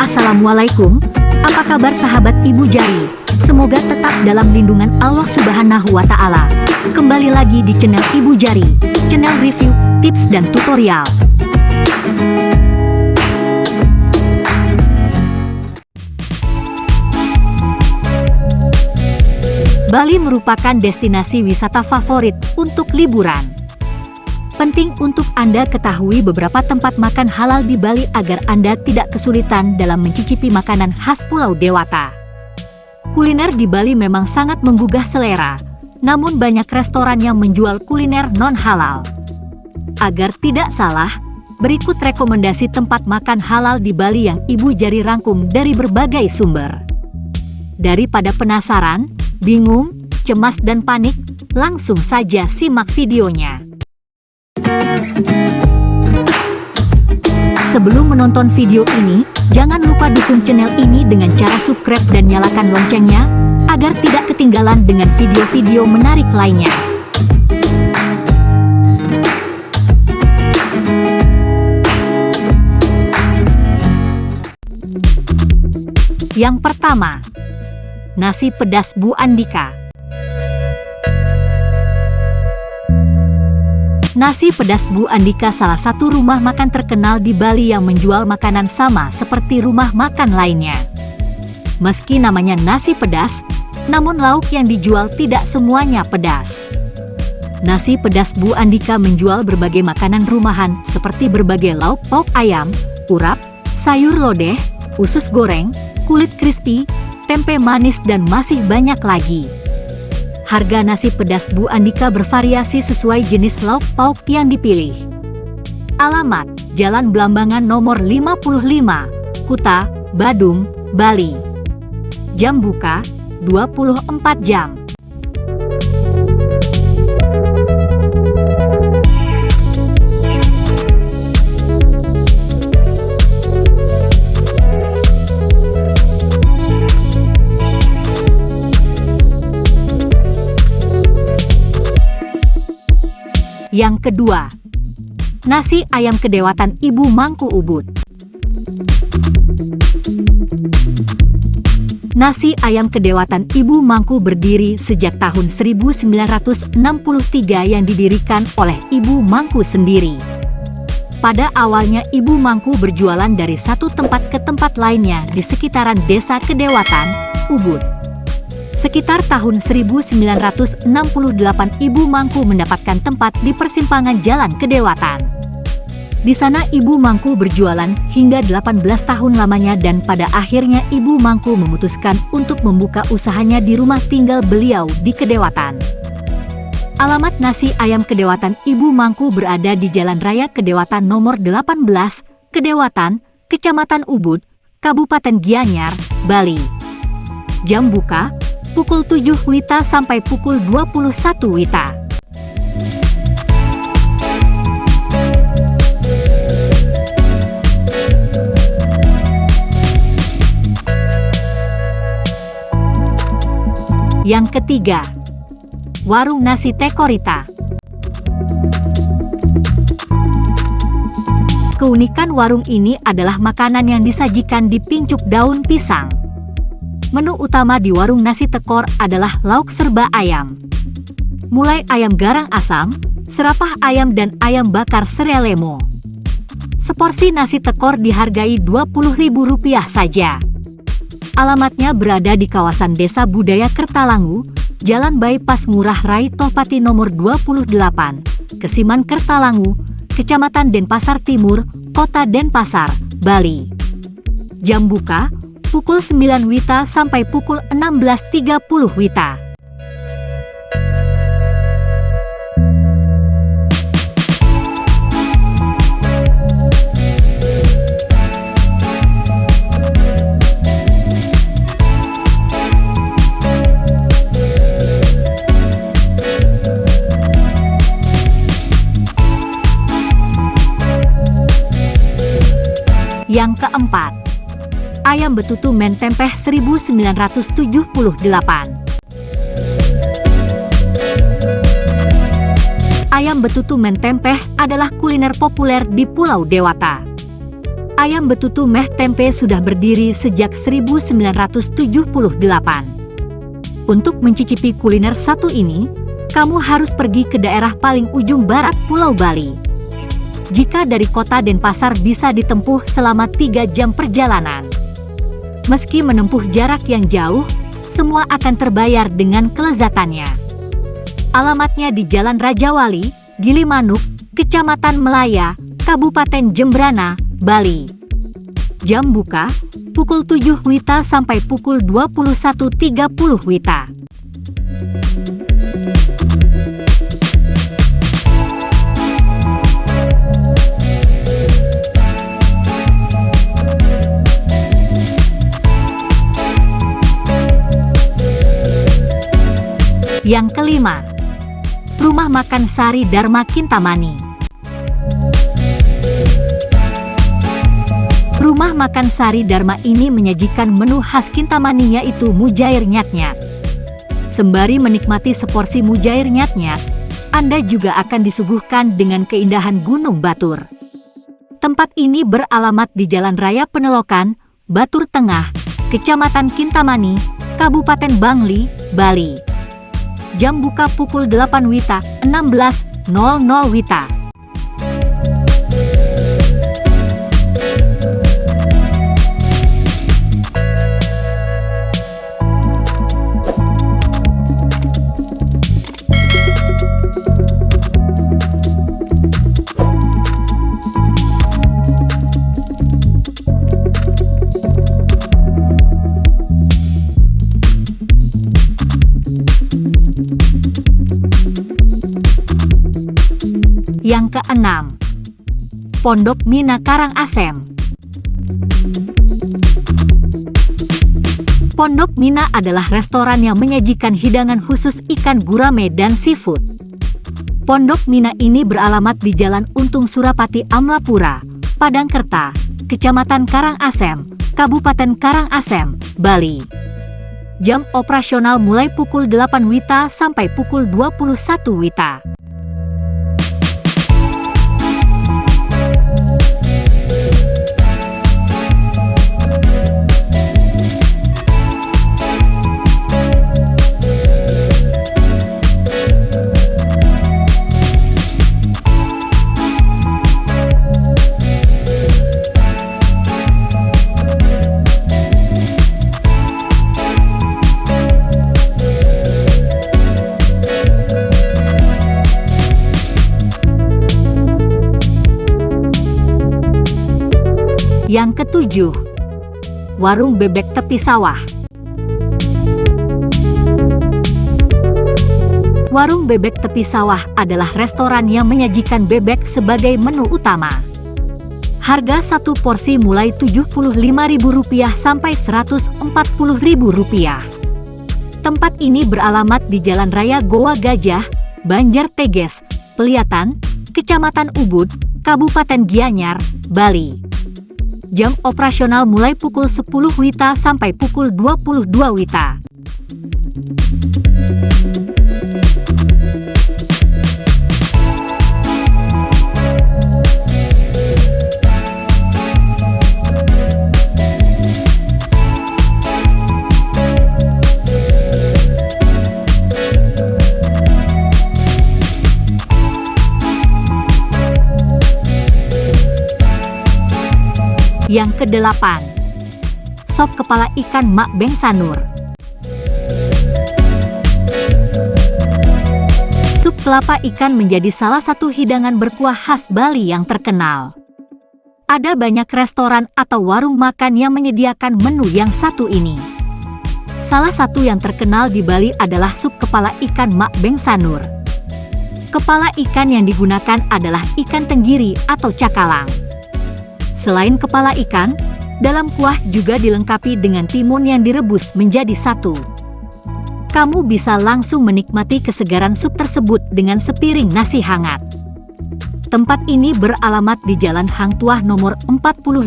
Assalamualaikum, apa kabar sahabat Ibu Jari? Semoga tetap dalam lindungan Allah Subhanahu wa Ta'ala. Kembali lagi di channel Ibu Jari, channel review, tips, dan tutorial. Bali merupakan destinasi wisata favorit untuk liburan. Penting untuk Anda ketahui beberapa tempat makan halal di Bali agar Anda tidak kesulitan dalam mencicipi makanan khas Pulau Dewata. Kuliner di Bali memang sangat menggugah selera, namun banyak restoran yang menjual kuliner non-halal. Agar tidak salah, berikut rekomendasi tempat makan halal di Bali yang Ibu Jari rangkum dari berbagai sumber. Daripada penasaran, bingung, cemas dan panik, langsung saja simak videonya. Sebelum menonton video ini, jangan lupa dukung channel ini dengan cara subscribe dan nyalakan loncengnya, agar tidak ketinggalan dengan video-video menarik lainnya. Yang pertama, nasi pedas Bu Andika. Nasi pedas Bu Andika salah satu rumah makan terkenal di Bali yang menjual makanan sama seperti rumah makan lainnya. Meski namanya nasi pedas, namun lauk yang dijual tidak semuanya pedas. Nasi pedas Bu Andika menjual berbagai makanan rumahan seperti berbagai lauk pauk ayam, urap, sayur lodeh, usus goreng, kulit crispy, tempe manis dan masih banyak lagi. Harga nasi pedas Bu Andika bervariasi sesuai jenis lauk pauk yang dipilih. Alamat, Jalan Blambangan nomor 55, Kuta, Badung, Bali. Jam buka, 24 jam. Yang kedua, nasi ayam kedewatan Ibu Mangku Ubud. Nasi ayam kedewatan Ibu Mangku berdiri sejak tahun 1963 yang didirikan oleh Ibu Mangku sendiri. Pada awalnya Ibu Mangku berjualan dari satu tempat ke tempat lainnya di sekitaran desa Kedewatan, Ubud. Sekitar tahun 1968 Ibu Mangku mendapatkan tempat di persimpangan Jalan Kedewatan. Di sana Ibu Mangku berjualan hingga 18 tahun lamanya dan pada akhirnya Ibu Mangku memutuskan untuk membuka usahanya di rumah tinggal beliau di Kedewatan. Alamat nasi ayam Kedewatan Ibu Mangku berada di Jalan Raya Kedewatan nomor 18, Kedewatan, Kecamatan Ubud, Kabupaten Gianyar, Bali. Jam buka, pukul 7 WITA sampai pukul 21 WITA. Yang ketiga, warung nasi Tekorita. Keunikan warung ini adalah makanan yang disajikan di pincuk daun pisang. Menu utama di warung nasi tekor adalah lauk serba ayam. Mulai ayam garang asam, serapah ayam dan ayam bakar serelemo. Seporsi nasi tekor dihargai Rp20.000 saja. Alamatnya berada di kawasan Desa Budaya Kertalangu, Jalan Bypass Ngurah Rai Topati nomor 28, Kesiman Kertalangu, Kecamatan Denpasar Timur, Kota Denpasar, Bali. Jam buka, pukul 9 WITA sampai pukul 16.30 WITA. Ayam betutu mentempeh 1978. Ayam betutu mentempeh adalah kuliner populer di Pulau Dewata. Ayam betutu meh tempe sudah berdiri sejak 1978. Untuk mencicipi kuliner satu ini, kamu harus pergi ke daerah paling ujung barat Pulau Bali. Jika dari kota Denpasar bisa ditempuh selama 3 jam perjalanan. Meski menempuh jarak yang jauh, semua akan terbayar dengan kelezatannya. Alamatnya di Jalan Raja Wali, Gilimanuk, Kecamatan Melaya, Kabupaten Jembrana, Bali. Jam buka, pukul 7 WITA sampai pukul 21.30 WITA. Yang kelima, Rumah Makan Sari Dharma Kintamani. Rumah Makan Sari Dharma ini menyajikan menu khas Kintamani yaitu mujair nyat-nyat. Sembari menikmati seporsi mujair nyat-nyat, Anda juga akan disuguhkan dengan keindahan Gunung Batur. Tempat ini beralamat di Jalan Raya Penelokan, Batur Tengah, Kecamatan Kintamani, Kabupaten Bangli, Bali jam buka pukul 8 WITA, 16.00 WITA. Yang keenam, Pondok Mina Karangasem. Pondok Mina adalah restoran yang menyajikan hidangan khusus ikan gurame dan seafood. Pondok Mina ini beralamat di Jalan Untung Surapati Amlapura, Padangkerta, Kecamatan Karangasem, Kabupaten Karangasem, Bali. Jam operasional mulai pukul 8 WITA sampai pukul 21 WITA. Yang ketujuh, warung bebek tepi sawah. Warung bebek tepi sawah adalah restoran yang menyajikan bebek sebagai menu utama. Harga satu porsi mulai Rp75.000 sampai Rp140.000. Tempat ini beralamat di Jalan Raya Goa Gajah, Banjar Teges, Peliatan, Kecamatan Ubud, Kabupaten Gianyar, Bali. Jam operasional mulai pukul 10 WITA sampai pukul 22 WITA. Yang kedelapan, sop kepala ikan Mak Beng Sanur. Sup kelapa ikan menjadi salah satu hidangan berkuah khas Bali yang terkenal. Ada banyak restoran atau warung makan yang menyediakan menu yang satu ini. Salah satu yang terkenal di Bali adalah sup kepala ikan Mak Beng Sanur. Kepala ikan yang digunakan adalah ikan tenggiri atau cakalang. Selain kepala ikan, dalam kuah juga dilengkapi dengan timun yang direbus menjadi satu. Kamu bisa langsung menikmati kesegaran sup tersebut dengan sepiring nasi hangat. Tempat ini beralamat di Jalan Hang Tuah nomor 45,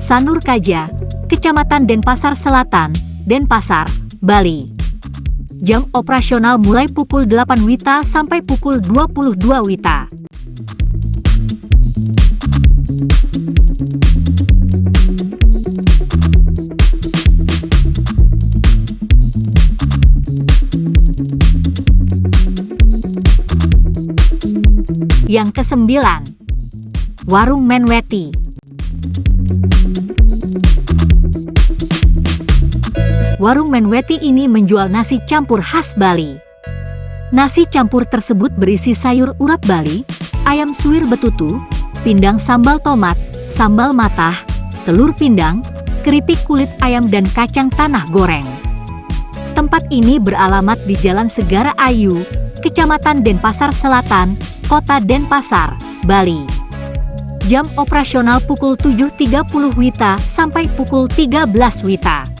Sanur Kaja, Kecamatan Denpasar Selatan, Denpasar, Bali. Jam operasional mulai pukul 8 WITA sampai pukul 22 WITA. Yang kesembilan, Warung Menweti. Warung Menweti ini menjual nasi campur khas Bali. Nasi campur tersebut berisi sayur urap Bali, ayam suwir betutu, pindang sambal tomat, sambal matah, telur pindang, keripik kulit ayam dan kacang tanah goreng. Tempat ini beralamat di Jalan Segara Ayu, Kecamatan Denpasar Selatan, Kota Denpasar, Bali. Jam operasional pukul 7.30 WITA sampai pukul 13 WITA.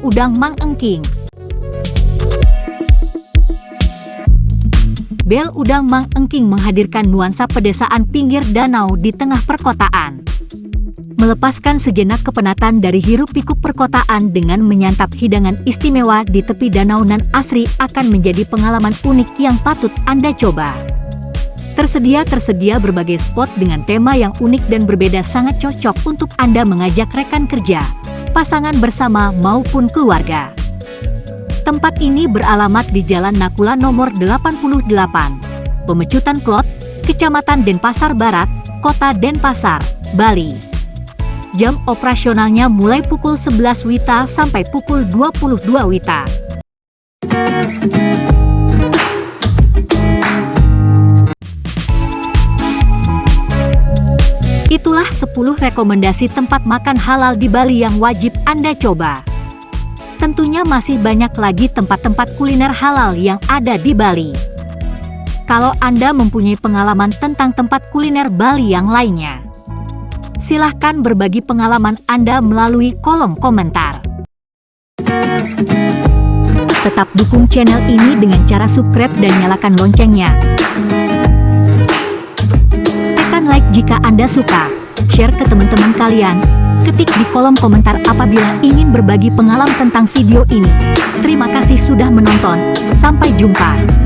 Udang Mang Engking Bel Udang Mang Engking menghadirkan nuansa pedesaan pinggir danau di tengah perkotaan. Melepaskan sejenak kepenatan dari hiruk-pikuk perkotaan dengan menyantap hidangan istimewa di tepi danau nan asri akan menjadi pengalaman unik yang patut Anda coba. Tersedia-tersedia berbagai spot dengan tema yang unik dan berbeda sangat cocok untuk Anda mengajak rekan kerja, pasangan bersama maupun keluarga. Tempat ini beralamat di Jalan Nakula nomor 88, Pemecutan Klot, Kecamatan Denpasar Barat, Kota Denpasar, Bali. Jam operasionalnya mulai pukul 11 WITA sampai pukul 22 WITA. 10 rekomendasi tempat makan halal di Bali yang wajib Anda coba. Tentunya masih banyak lagi tempat-tempat kuliner halal yang ada di Bali. Kalau Anda mempunyai pengalaman tentang tempat kuliner Bali yang lainnya, silahkan berbagi pengalaman Anda melalui kolom komentar. Tetap dukung channel ini dengan cara subscribe dan nyalakan loncengnya like jika Anda suka, share ke teman-teman kalian, ketik di kolom komentar apabila ingin berbagi pengalaman tentang video ini. Terima kasih sudah menonton, sampai jumpa.